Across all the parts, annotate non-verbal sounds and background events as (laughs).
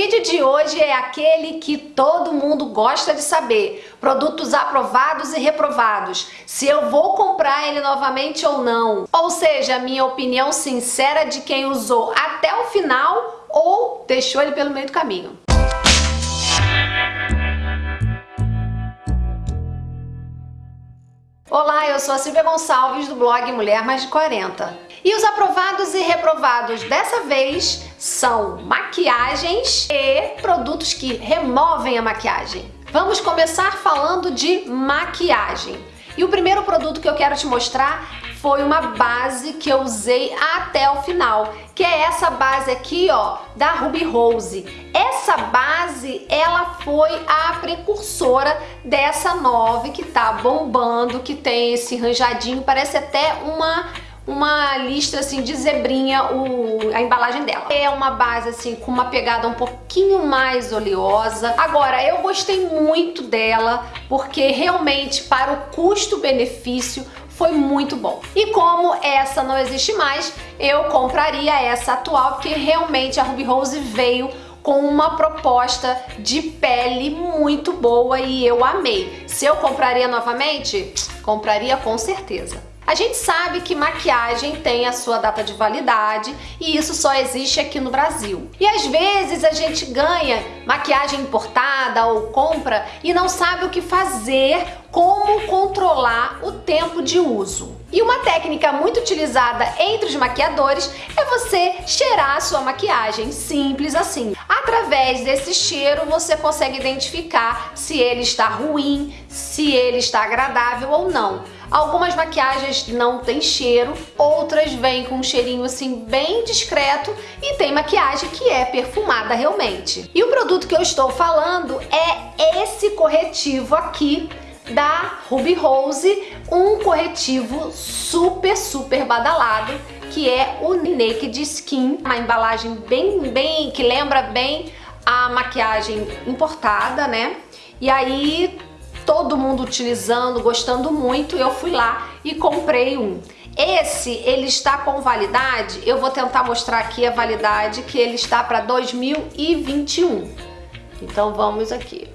vídeo de hoje é aquele que todo mundo gosta de saber. Produtos aprovados e reprovados. Se eu vou comprar ele novamente ou não. Ou seja, minha opinião sincera de quem usou até o final ou deixou ele pelo meio do caminho. Olá, eu sou a Silvia Gonçalves do blog Mulher Mais de 40. E os aprovados e reprovados dessa vez são maquiagens e produtos que removem a maquiagem. Vamos começar falando de maquiagem. E o primeiro produto que eu quero te mostrar foi uma base que eu usei até o final, que é essa base aqui, ó, da Ruby Rose. Essa base, ela foi a precursora dessa nova que tá bombando, que tem esse ranjadinho, parece até uma uma listra assim de zebrinha o, a embalagem dela. É uma base assim com uma pegada um pouquinho mais oleosa. Agora, eu gostei muito dela porque realmente para o custo-benefício foi muito bom. E como essa não existe mais, eu compraria essa atual porque realmente a Ruby Rose veio com uma proposta de pele muito boa e eu amei. Se eu compraria novamente? Compraria com certeza. A gente sabe que maquiagem tem a sua data de validade e isso só existe aqui no Brasil. E às vezes a gente ganha maquiagem importada ou compra e não sabe o que fazer, como controlar o tempo de uso. E uma técnica muito utilizada entre os maquiadores é você cheirar a sua maquiagem, simples assim. Através desse cheiro você consegue identificar se ele está ruim, se ele está agradável ou não. Algumas maquiagens não tem cheiro, outras vêm com um cheirinho assim bem discreto e tem maquiagem que é perfumada realmente. E o produto que eu estou falando é esse corretivo aqui da Ruby Rose, um corretivo super, super badalado, que é o Naked Skin, uma embalagem bem, bem, que lembra bem a maquiagem importada, né? E aí todo mundo utilizando, gostando muito, eu fui lá e comprei um. Esse, ele está com validade, eu vou tentar mostrar aqui a validade que ele está para 2021. Então vamos aqui.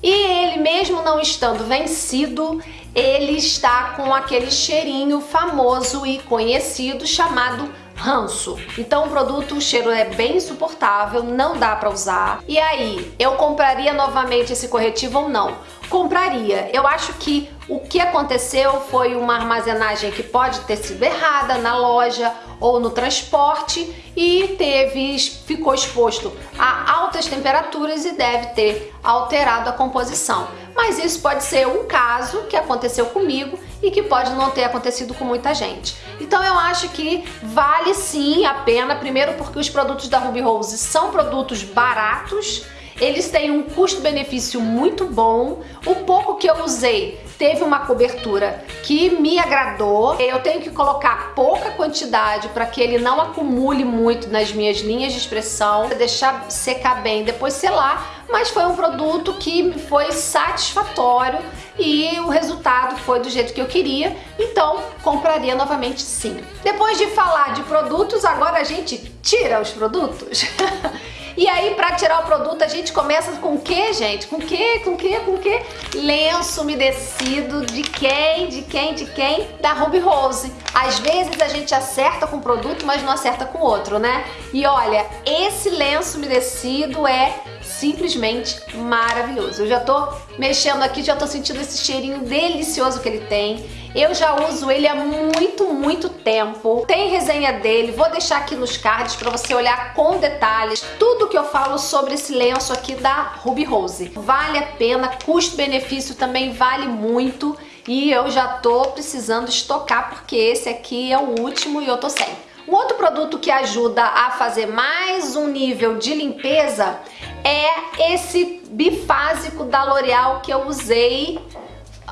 E ele mesmo não estando vencido, ele está com aquele cheirinho famoso e conhecido chamado ranço. Então o produto, o cheiro é bem insuportável, não dá pra usar. E aí, eu compraria novamente esse corretivo ou não? Compraria. Eu acho que o que aconteceu foi uma armazenagem que pode ter sido errada na loja ou no transporte e teve, ficou exposto a altas temperaturas e deve ter alterado a composição. Mas isso pode ser um caso que aconteceu comigo e que pode não ter acontecido com muita gente. Então eu acho que vale sim a pena, primeiro porque os produtos da Ruby Rose são produtos baratos, eles têm um custo-benefício muito bom. O pouco que eu usei teve uma cobertura que me agradou. Eu tenho que colocar pouca quantidade para que ele não acumule muito nas minhas linhas de expressão, deixar secar bem, depois selar, mas foi um produto que foi satisfatório e o resultado foi do jeito que eu queria, então compraria novamente sim. Depois de falar de produtos, agora a gente tira os produtos. (laughs) E aí, pra tirar o produto, a gente começa com o que, gente? Com o que? Com o que? Com o que? Lenço umedecido de quem? De quem? De quem? Da Ruby Rose. Às vezes a gente acerta com o produto, mas não acerta com outro, né? E olha, esse lenço umedecido é simplesmente maravilhoso. Eu já tô mexendo aqui, já tô sentindo esse cheirinho delicioso que ele tem. Eu já uso ele há muito, muito tempo. Tem resenha dele, vou deixar aqui nos cards para você olhar com detalhes tudo que eu falo sobre esse lenço aqui da Ruby Rose. Vale a pena, custo-benefício também vale muito e eu já tô precisando estocar porque esse aqui é o último e eu tô sem. Um outro produto que ajuda a fazer mais um nível de limpeza é esse bifásico da L'Oreal que eu usei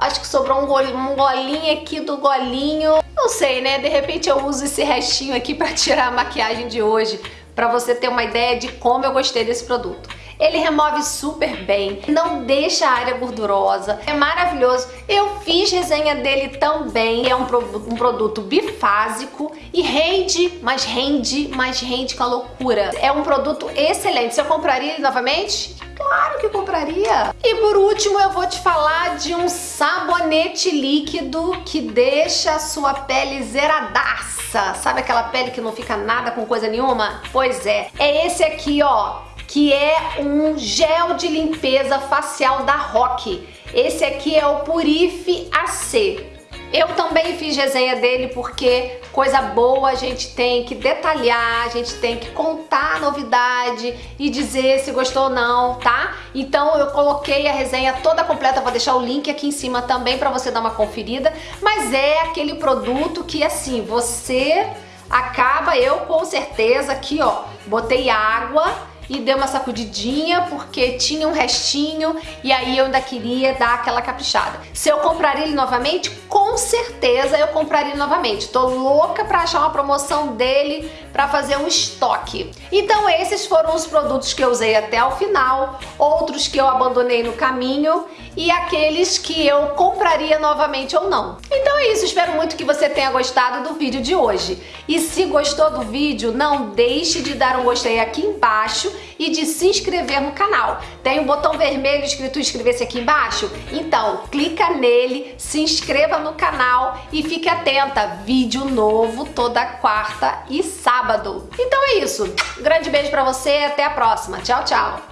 Acho que sobrou um, golinho, um golinho aqui do golinho. Não sei, né? De repente eu uso esse restinho aqui para (laughs) tirar a maquiagem de hoje, para você ter uma ideia de como eu gostei desse produto. Ele remove super bem, não deixa a área gordurosa, é maravilhoso. Eu fiz resenha dele também, é um, pro, um produto bifásico e rende, mas rende, mas rende com a loucura. É um produto excelente. Eu compraria ele novamente? Claro que compraria. E por último eu vou te falar de um sabonete líquido que deixa a sua pele zeradaça. Sabe aquela pele que não fica nada com coisa nenhuma? Pois é, é esse aqui ó, que é um gel de limpeza facial da Rock. Esse aqui é o Purife AC. Eu também fiz resenha dele porque coisa boa a gente tem que detalhar, a gente tem que contar a novidade e dizer se gostou ou não, tá? Então eu coloquei a resenha toda completa, vou deixar o link aqui em cima também para você dar uma conferida, mas é aquele produto que assim, você acaba, eu com certeza aqui ó, botei água, e dei uma sacudidinha porque tinha um restinho e aí eu ainda queria dar aquela caprichada. Se eu compraria ele novamente, com certeza eu compraria novamente. Tô louca pra achar uma promoção dele pra fazer um estoque. Então esses foram os produtos que eu usei até o final, outros que eu abandonei no caminho e aqueles que eu compraria novamente ou não. Então é isso, espero muito que você tenha gostado do vídeo de hoje. E se gostou do vídeo, não deixe de dar um gostei aqui embaixo e de se inscrever no canal. Tem um botão vermelho escrito inscrever-se aqui embaixo? Então, clica nele, se inscreva no canal e fique atenta, vídeo novo toda quarta e sábado. Então é isso, um grande beijo pra você até a próxima. Tchau, tchau!